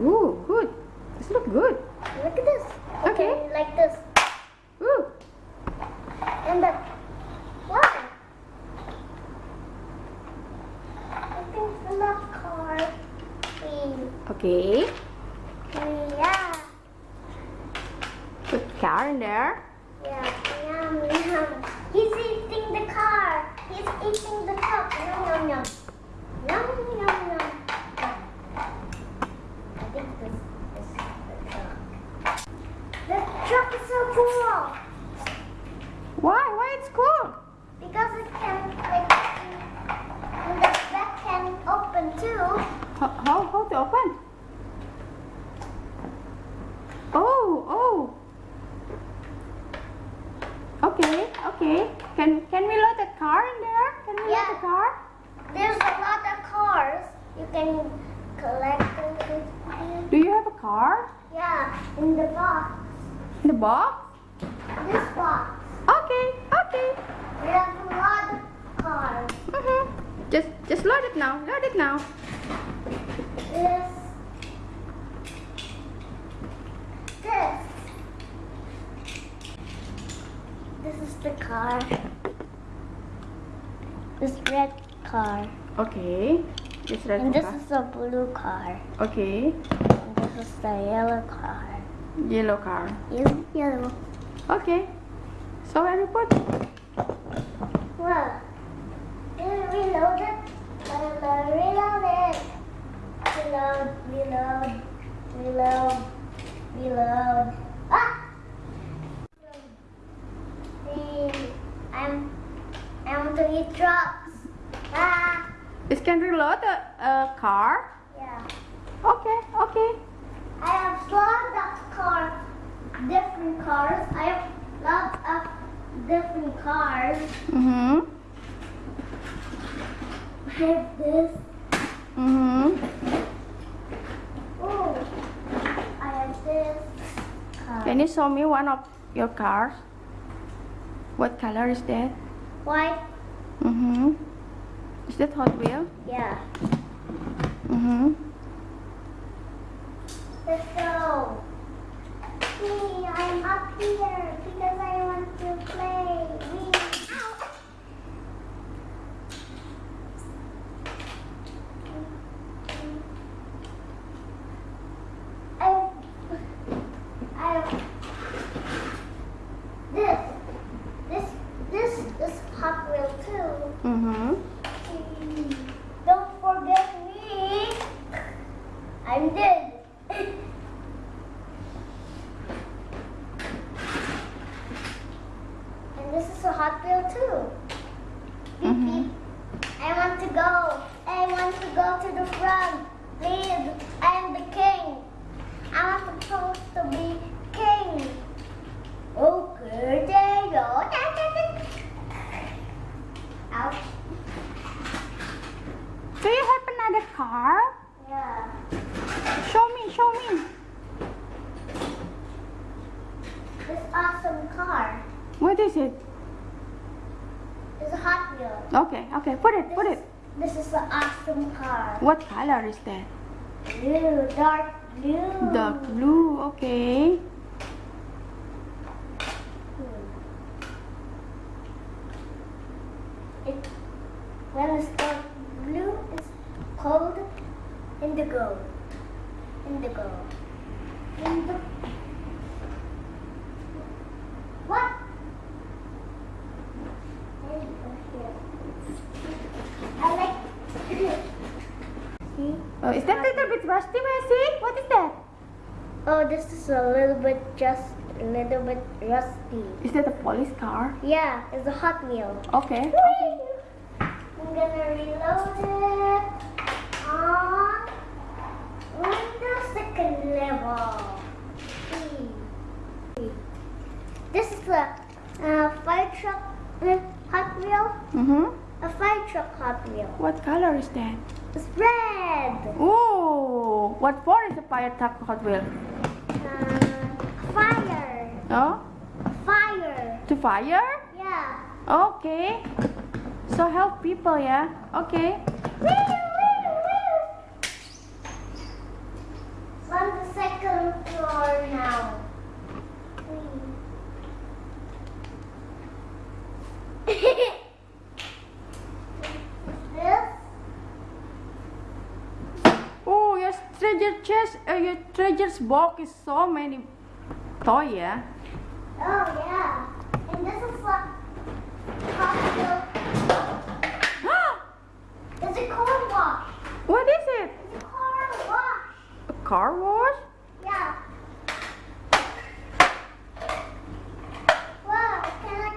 Ooh, good. This look good. Look at this. Okay. Like this. Ooh. And the what? I think it's the left car. We, Okay. we, yeah. Put car in there. Yeah, yum, yum. He's eating the car. He's eating the cup. Yum, yum, yum. Yum, yum, yum. I think this, this is the truck. The truck is so cool Why? Why it's cool? because it can, like, and the back can open too. How, how, how to open? Oh, oh. Okay, okay. Can can we load the car in there? Can we load Yeah. the car? There's a lot of cars. You can collect them. Do you have a car Yeah, in the box. in the box? This box. Okay, okay. We have a lot of cars. Mm-hmm. Just just load it now. Load it now. This. This. This is the car. This red car. Okay. This red car. And this car. is a blue car. Okay. And this is the yellow car. Yellow car. Yellow. Yellow. Okay. So you put? Well, reload it. Reload, reload it. Reload, reload, reload, reload. Ah! I'm, I want to eat trucks. Ah! This can reload a, a car. Yeah. Okay, okay. I have lots of cars, different cars. I have lots of different cars. Mm-hmm. I have this. Mm-hmm. Oh, I have this car. Can you show me one of your cars? What color is that? White? Mm-hmm. Is that Hot Wheel? Yeah. Mm-hmm. I'm up here because I want to play. Wee. Ow. I, I, this, this, this is Hot Wheel too. Mm-hmm. Don't forget me. I'm dead. and this is a hot wheel too. Beep, Mhm. beep. I want to go. I want to go to the front. Please, I'm the king. I'm supposed to be king. Okay, there you go. Ouch. Do you have another car? Yeah. Show me, show me. This awesome car What is it? It's a Hot Wheel. Okay, okay. Put it, put it. This is an awesome car. What color is that? Blue, dark blue. Dark blue. Okay. It, when it's dark blue, it's called indigo. Indigo. Indigo. What? Oh, this is a little bit just a little bit rusty. Is that a police car? Yeah, it's a Hot Wheel. Okay. I'm gonna reload it on the second level. Hmm. This is a, uh fire truck uh, Hot Wheel. Mm-hmm. A fire truck Hot Wheel. What color is that? It's red. Oh, what for is a fire truck Hot Wheel? Uh, fire. Oh, Fire. to fire? Okay. So help people, yeah? Okay. On the second floor now. This? Oh, your treasure chest, uh, your treasure's box is so many toy, yeah? Oh yeah. And this is what Costco. It's a car wash. what is it? It's a car wash. A car wash? Yeah. Wow, can I,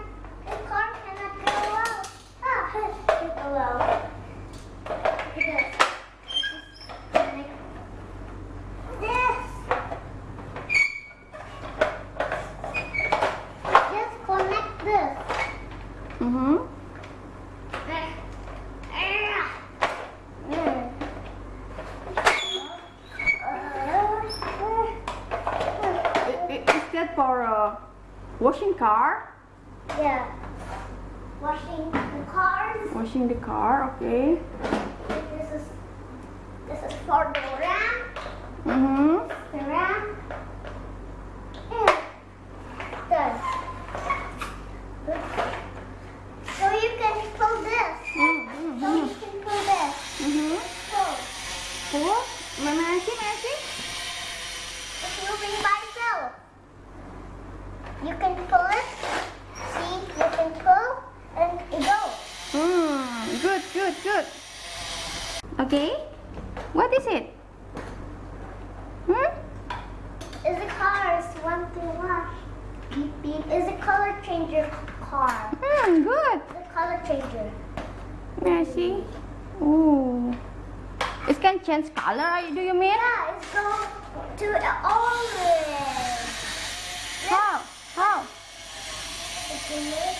the car cannot go out. Ah, it go out. Look at this. Connect This. Just connect this. Mm-hmm. There. There. I- i- Is that for a washing car? Yeah. Washing the cars. Washing the car, okay. This is this is for the ram. Mm-hmm. The ram. And done. So you can pull this. So Mm-hmm. you can pull this. Mm-hmm. Pull. Cool. May may I see, may I see? It's moving by itself. You can pull it. See, you can pull and it goes. Hmm. Good, good, good. Okay. What is it? Hmm? Is the cars want to wash? Beep beep. Is a color changer car. Hmm. Good. The color changer. May I see? Ooh. It can change color, do you mean? Yeah, it's go to orange. How? How? It's in it.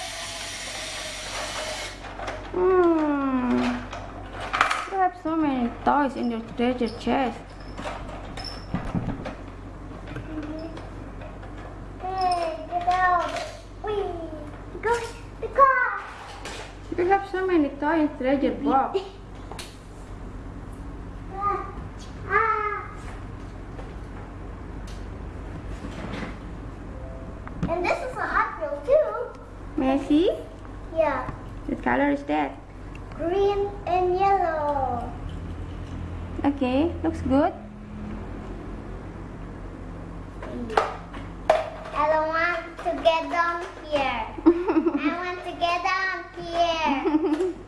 Hmm. You have so many toys in your treasure chest. Hey, get out. Whee. Go the car. You have so many toys in treasure box. Ah. Ah. And this is a Hot Wheel too. May I see? Yeah, What color is that? green and yellow. Okay, looks good. I don't want to get down here. I want to get down here.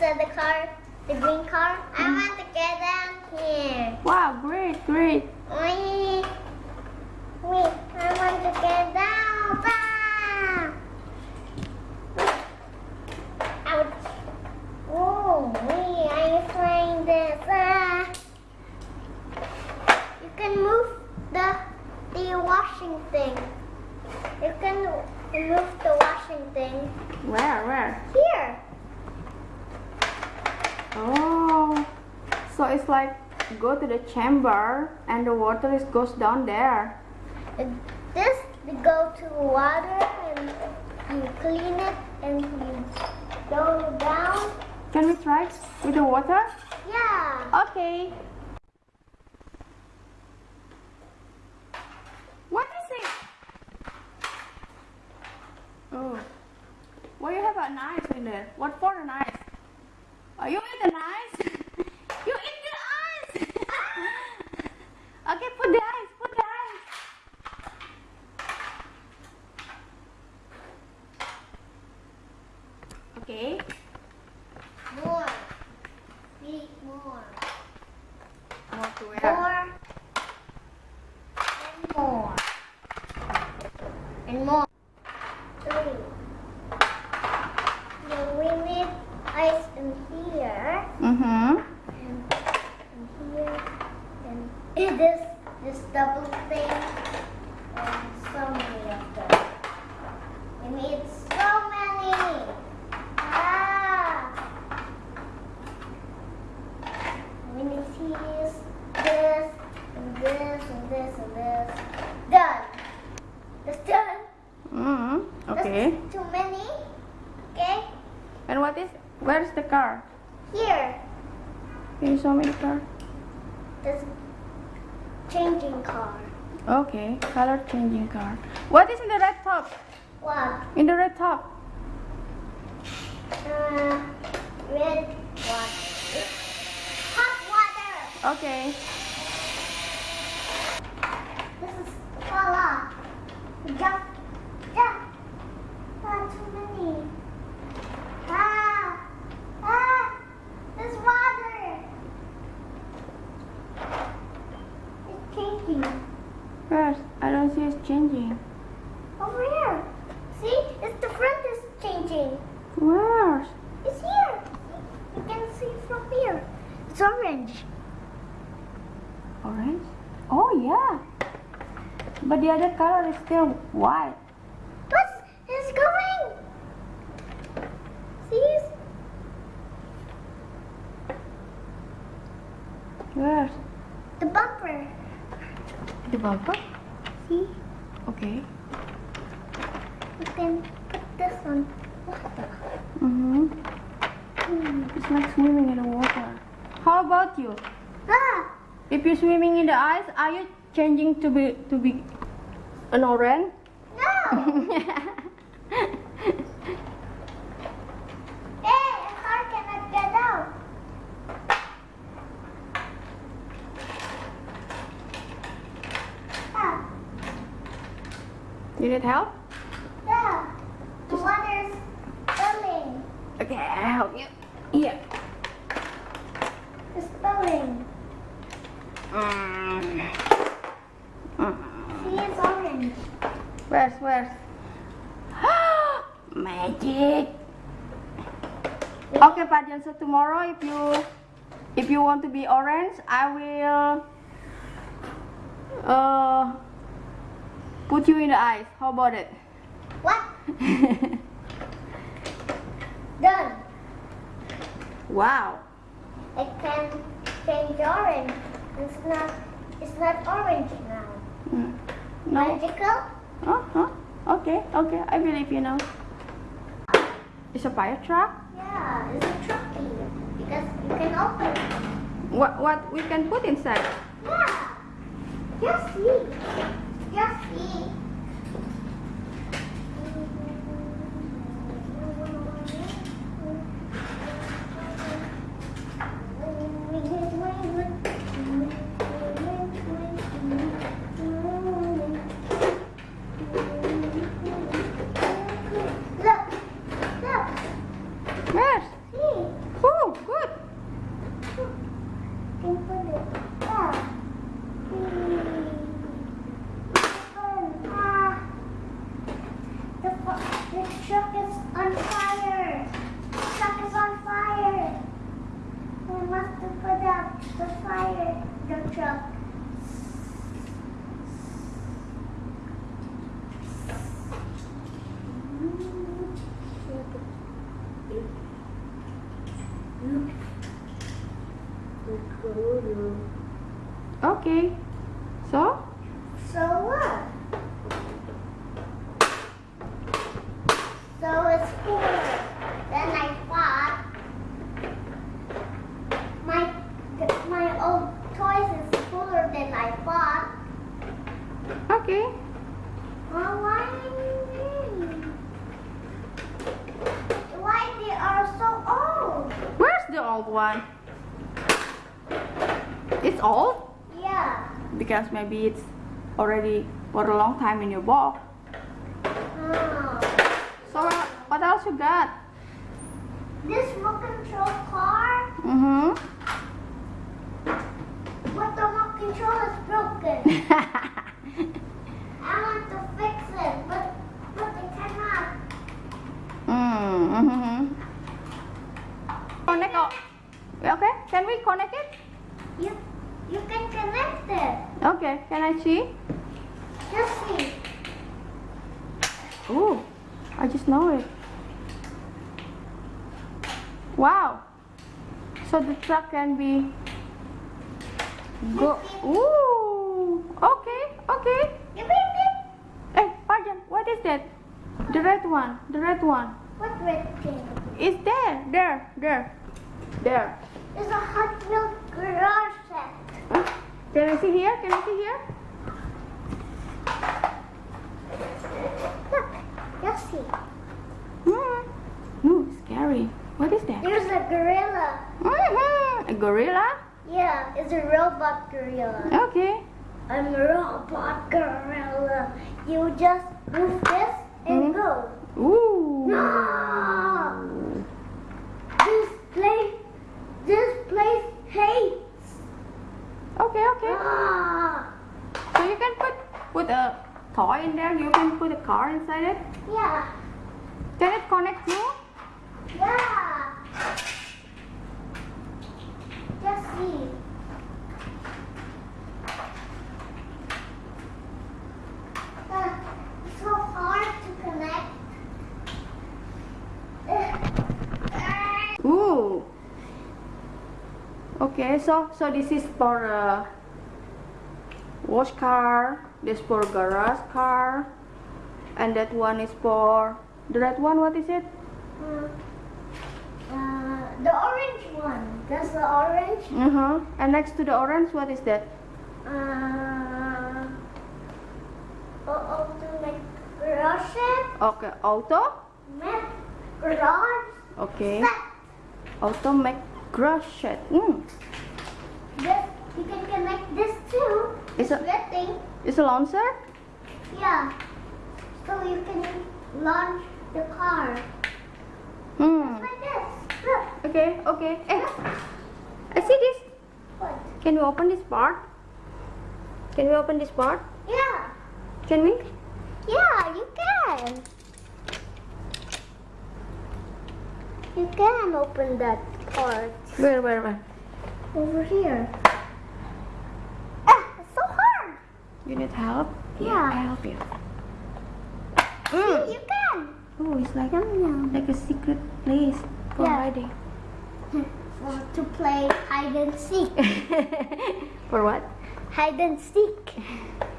So the car, the green car, I want to get down here. wow, great, great. Wee, I want to get down. Ah. Ouch. Oh, wee, I'm trying this. Ah. You can move the the washing thing. You can move the washing thing Where, where? here. Oh, so it's like go to the chamber and the water is goes down there. And This go to water and you clean it and you go down. Can we try with the water? Yeah. Okay. What is it? Oh. Why you have a knife in there? What for a knife? Are you eat the knife? you eat the ice! okay, put the ice, put the ice. Okay. More. Speak more. More to where? More. And three. Then we need ice in here Mm-hmm. and in here and it is this double thing and so many of them. We need so many. Ah. We need this, this, and this, and this, and this. Done. That's done. Mm-hmm. That's Okay. too many. Okay. And what is, where's the car? Here. Can you show me the car? This changing car. Changing car. What is in the red top? What? In the red top? Uh, red water. Hot water. Okay. This is voila. Jump. Jump. Ah, too many. Ah. Ah. There's water. It's changing. Where's, I don't see it's changing. Over here. See? It's the front is changing. Where's? It's here. You can see from here. It's orange. Orange? Oh yeah. But the other color is still white. What's going? See? Where's? The bumper. The bumper? See? Okay. You can put this on water. Mm-hmm. Hmm. It's like swimming in the water. How about you? Ah! If you're swimming in the ice, are you changing to be to be an orange? No! hey, a car cannot get out. Ah, Did it help? yeah. The water's. Okay, I help you. Here. It's spilling. Mm. Mm. See, it's. Where's where's? Magic. Okay, Pajan. So tomorrow, if you if you want to be orange, I will uh put you in the ice. How about it? What? Done. wow. It can change orange. It's not. It's not orange now. Mm. No. Magical? Uh huh. Okay. Okay. I believe you now. It's a fire truck. Yeah, it's a trucky because you can open. it. What what we can put inside? Yeah. Just see. Just see. Look, look, Where's? see. Oh, good. Can put it there. Open. Ah. The, fu- the truck is on fire. The truck is on fire. We must put out the fire. The truck. Okay. So? So what? So it's cooler than I thought. My my old toys is cooler than I thought. Okay. Well, why? Why they are so old? Where's the old one? It's old? Yeah. Because maybe it's already for a long time in your box. Oh. So what else you got? This remote control car, Mm-hmm. but the remote control is broken. I want to fix it, but but I cannot. we connect it? You, you can connect it. Okay, can I see? Just see. Ooh, I just know it. Wow. So the truck can be go. Ooh. Okay, okay. Hey, pardon. What is that? The red one. The red one. What red thing? It's there. There. There. There. It's a Hot Wheels garage set. Huh? Can I see here? Can I see here? Look, just see. Hmm. Ooh, scary. What is that? There's a gorilla. Mhm. A gorilla? Yeah, it's a robot gorilla. Okay. I'm a robot gorilla. You just move this and Mhm. go. Ooh. No! This place, this place hates. Okay, okay. Ah! So you can put put a toy in there. You can put a car inside it. Yeah, Can it connect you? yeah. Just see. It's so hard to connect. Ooh. Okay, so so this is for uh, wash car. This for garage car, and that one is for the red one. What is it? Uh, uh, the orange one. That's the orange. Uh huh. And next to the orange, what is that? Uh, oh, oh, make garage set. Okay, auto. Make garage Okay, set. auto make garage shed. Mm. This you can connect this too. It's a Red thing. It's a launcher. Yeah. So you can launch the car. Hmm. Like this. Look. Okay, okay. Eh, I see this. What? Can we open this part? Can we open this part? Yeah. Can we? Yeah, you can. You can open that part. Where, where, where? Over here. Ah, it's so hard. You need help? Yeah. I help you. See, Mm. you can. Oh, it's like Yum yum. like a secret place for Yeah. hiding. For to play hide and seek. for what? Hide and seek.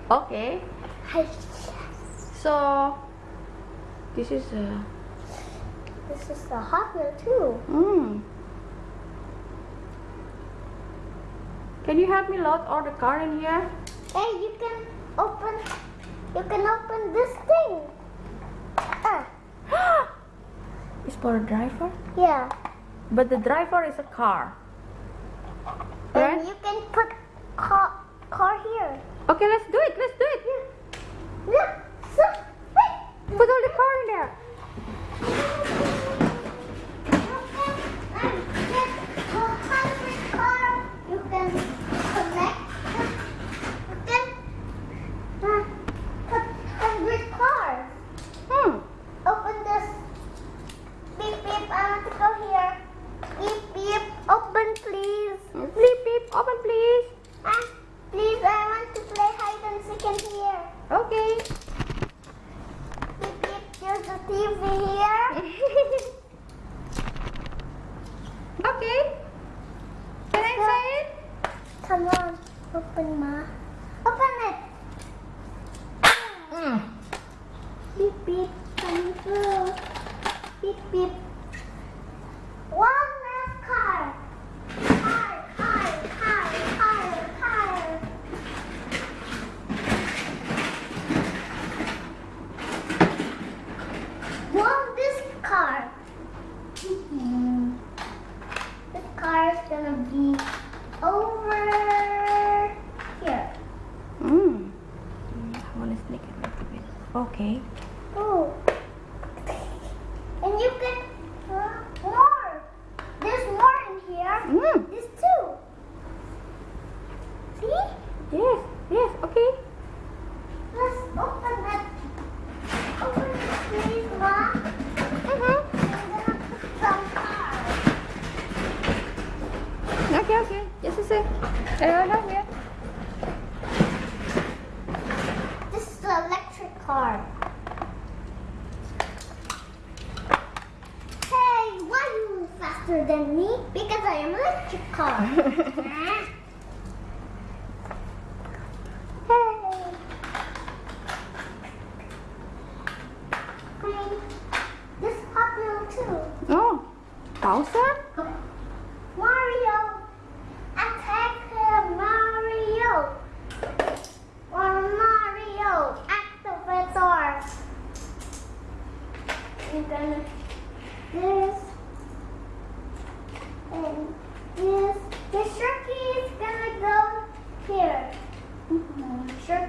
Okay. Hide. So this is a. This is the Hot Wheel too. Mm. Can you help me load all the car in here? Hey, you can open. You can open this thing. Ah, it's for a driver, yeah. but the driver is a car. And Right? you can put car car here. Okay, let's do it. Let's do it. Look. Wait. Put all the car in there.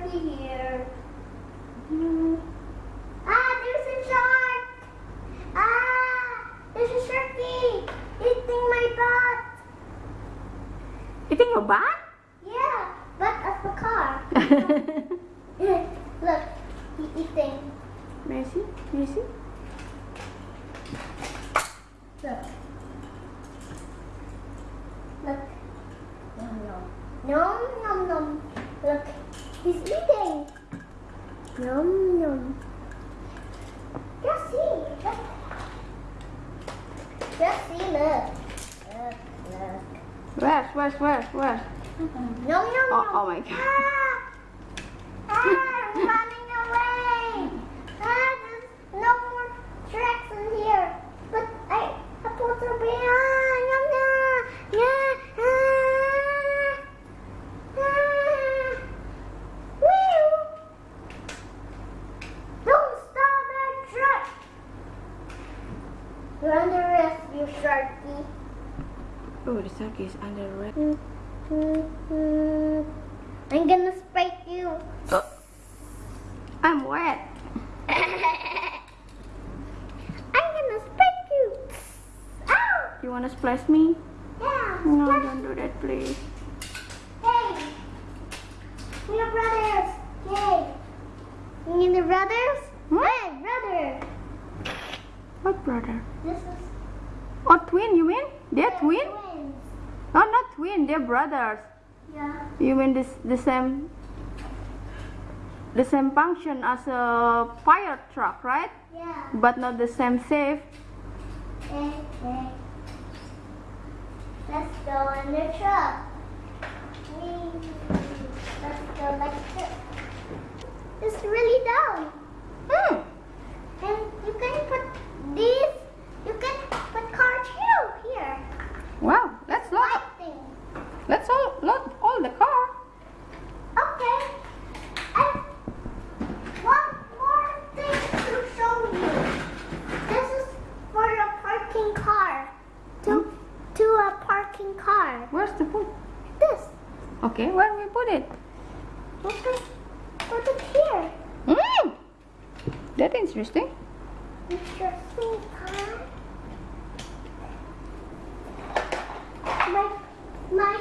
Sharky here. Mhm. Ah, there's a shark! Ah, there's a Sharky eating my butt. Eating your butt? Yeah, butt of the car. Look, he eating. Messi, Messi. Look. Look. Nom nom. Nom nom nom. Look, he's eating. Nom nom. Just see. Look. Just see, look. Look, look. Where's, where's, where's, where's? Nom nom Oh, nom. oh my God. Ah! Ah, I'm running away. Ah, there's no more tracks in here. But I supposed to be ah, yum, yum, yeah, ah, ah. Wheel. Don't stop that truck. You're under arrest, you sharky. Oh, the sharky is under red. I'm gonna spike you. Oh. I'm wet. I'm gonna spike you. Ow! You wanna splash me? Yeah. No, don't do that, please. Hey, we're brothers. Yay. You need the brothers? Hmm? What brother? This is Oh, twin, you mean? They're the twin? twins. No, not twin, they're brothers. Yeah. You mean this the same the same function as a fire truck, right? Yeah. But not the same. Hey, hey. Let's go in the truck. Whee. Let's go like this. It's really down. Hmm. And you can put these, you can put car too here. Wow, let's load. Let's all load all the car. Okay. And one more thing to show you. This is for a parking car. To, to a parking car. Where's the food? This. Okay, where we put it? Okay. Put it here. Hmm. That's interesting. Mr. Sweet Car. My, my,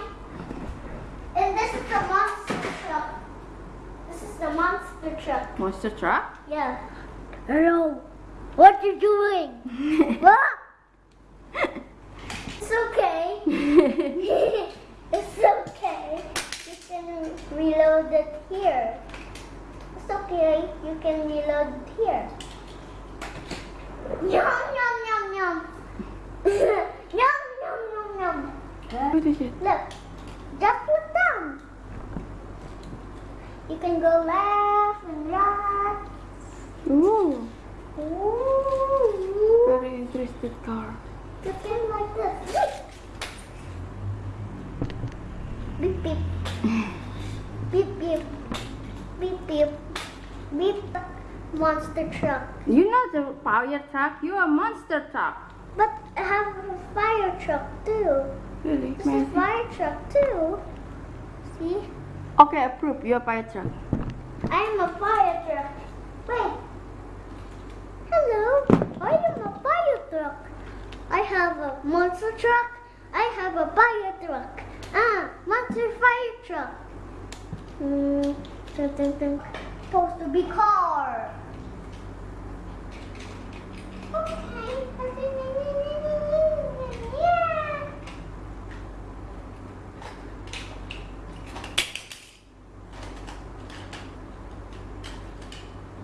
and this is the monster truck. This is the monster truck. Monster truck. Yeah. Hello. What you doing? what? It's okay. it's okay. You can reload it here. It's okay. You can reload it here. Yum yum yum yum. yum yum yum yum. What is it? Look, just look down. You can go left and right. Ooh, Ooh. Very interesting car. You can like this. Beep beep. Beep beep. Beep beep. Beep. Monster truck. You know the fire truck. You are a monster truck. But I have a fire truck too. Really? This is fire truck too. See? Okay, approve. You are a fire truck. I'm a fire truck. Wait. Hello, I am a fire truck. I have a monster truck. I have a fire truck. Ah, monster fire truck. Hmm, something supposed to be car. Okay.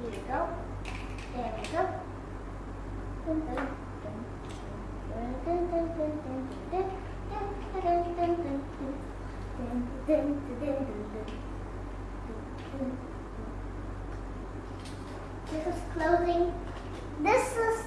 Here you go. This is closing. This is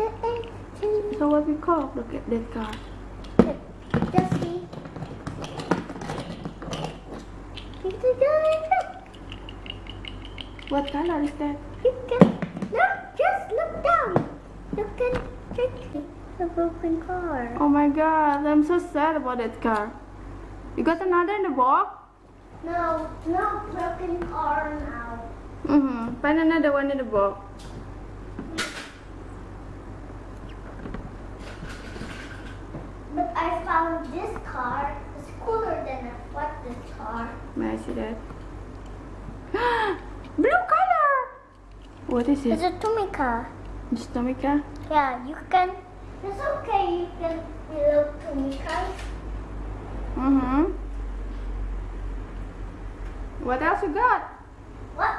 So what we call look at that car. just see it's a What color is that? You can look, just look down. You can take the broken car. Oh my god, I'm so sad about that car. You got another in the box? No, no broken car now. Mm-hmm. Find another one in the box. But I found this car is cooler than what this car. May I see that? Blue color! What is it? It's it? a Tomica. It's Tomica? Yeah, you can. It's okay. You can build Tomicas. Mm-hmm. What else you got? What?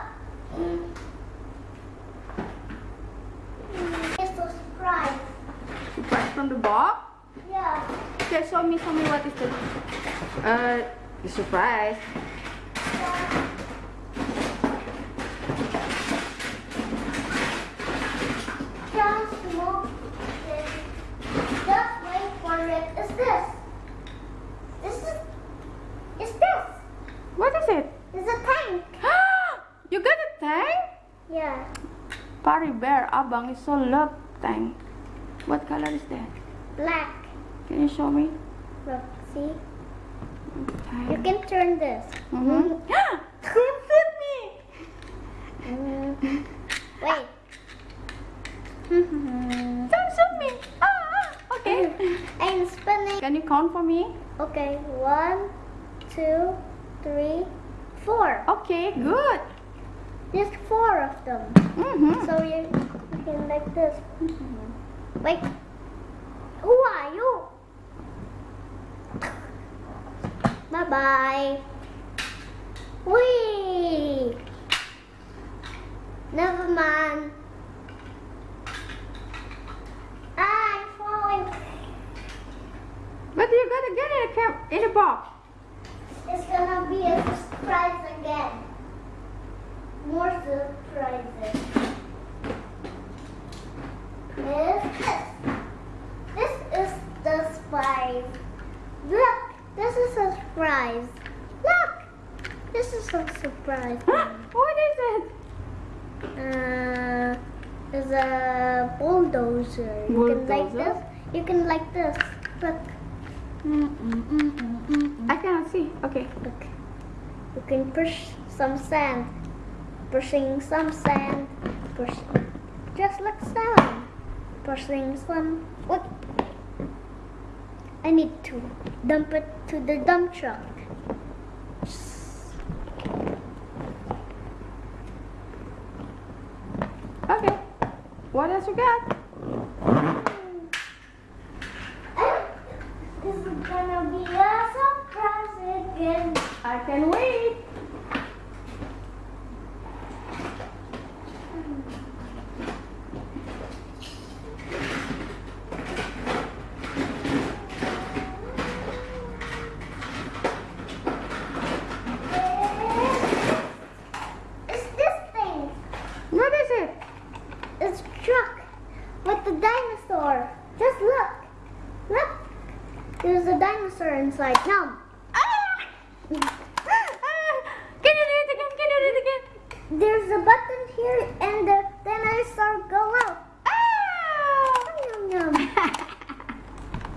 It's a surprise. Surprise from the box? Yeah. Okay, show me, show me what is the uh the surprise. yeah. Just move it. Just wait for it. Is this? This is. Is this? What is it? Is a tank. you got a tank? Yeah. Party Bear Abang is so love tank. What color is that? Black. Can you show me? Look. See. You can turn this. Mm-hmm. Don't shoot me! Mm. Wait. Don't shoot me! Ah, okay. I'm spinning. Can you count for me? Okay. One, two, three, four. Okay, good. There's four of them. Mm-hmm. So you, you can like this. Mhm. Wait. Who are you? Bye bye. Wee. Never mind. I'm falling. But you gotta get it in a in a box. It's gonna be a surprise again. More surprises. This, this. This is the surprise. Look, this is a surprise. Look, this is a surprise. what is it? Uh, it's a bulldozer. You can like this. You can like this. Look. Mm, mm, mm, mm, mm, I cannot see. Okay. Look. You can push some sand. Pushing some sand. Push. Just like sand. Pushing some. What? I need to dump it to the dump truck. Okay. What else you got? This is gonna be a surprise again. I can wait. It's this thing. What is it? It's truck. with the dinosaur. Just look. Look. There's a dinosaur inside. No. Ah! Can you do it again? Can you do it again? There's a button here and the dinosaur go out. Ah! Yum, yum.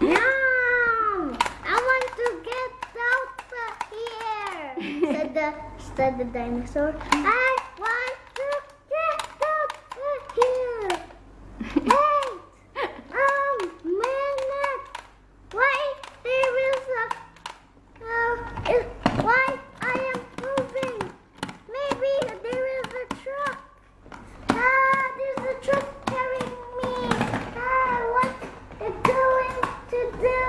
Yum. I want to get out of here. said the said the dinosaur. I want to get out of here. Wait. Um, minute. Wait, there is a. Uh, is, why I am moving? Maybe there is a truck. Ah, there's a truck carrying me. Ah, what it going to do?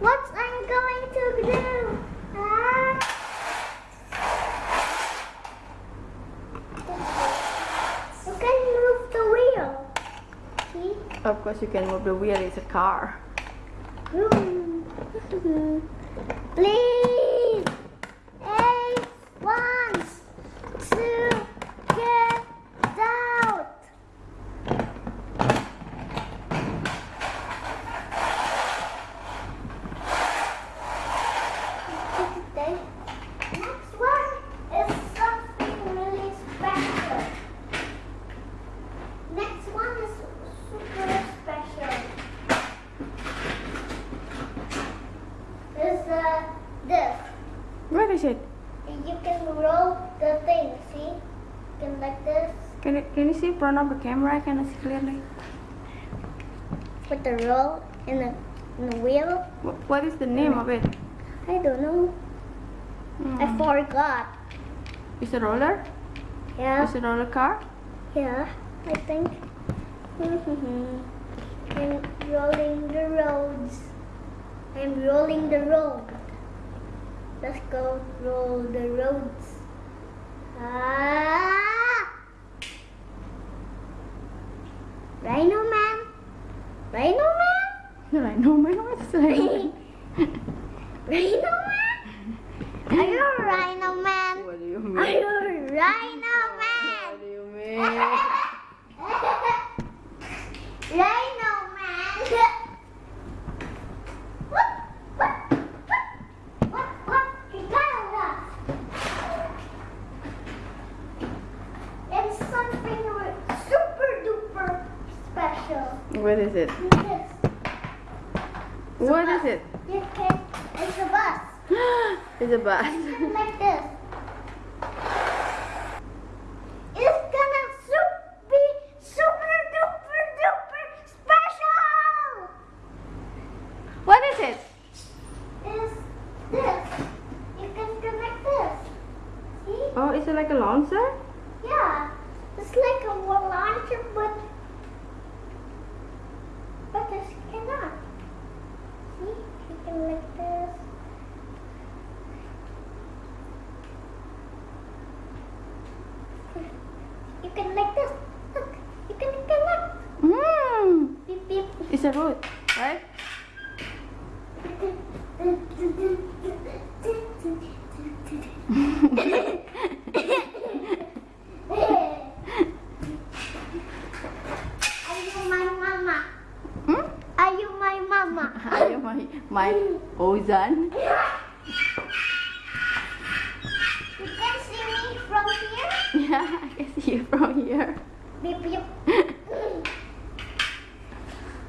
What I'm going to do? Ah. You can move the wheel. See? Of course, you can move the wheel. It's a car. Please, eight ones to get out. Next one is something really special. Next one is super special. Is uh, this. What is it? You can roll the thing, see? You can like this. Can you, can you see in front of the camera? Can I see clearly? With the roll in the, in the wheel. Wh- What is the name of it? I don't know. I Mm. forgot. It's a roller? Yeah, It's a roller car? yeah, I think. I'm rolling the roads. I'm rolling the road. Let's go roll the roads. Ah! Rhino man. Rhino man. I know my what's like. Rhino man. Are you a rhino man? What do you Are mean? you a rhino What man? do you mean? Rhino man. What? What? What? What? What? He got us. It's something re- super duper special. What is it? What is it? It's a bus. it's a bus. It's like this. It's gonna be super duper duper special. What is it? It's this? You can connect this. See? Oh, is it like a launcher? Yeah. It's like a wa- launcher, but but this cannot. See? You can like this. You can like this. Look, you can connect. Hmm. Beep beep. It's a road, right? Are you my mama? hmm? Are you my mama? Are you my my Ozan? You can see me from here. Yeah, I can see you from here. Beep beep.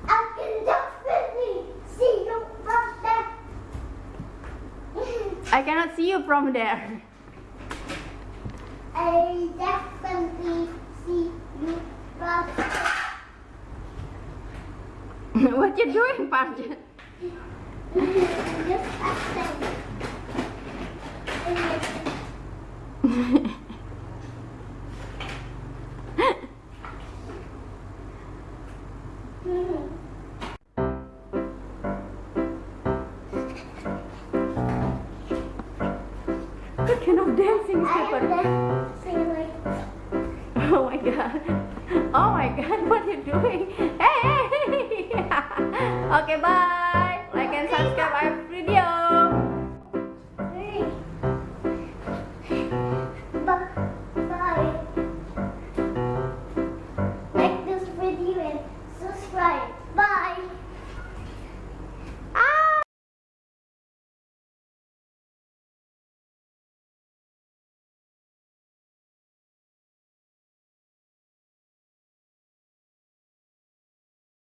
I can definitely see you from there. I cannot see you from there. I definitely see you what you doing, Parjan? Just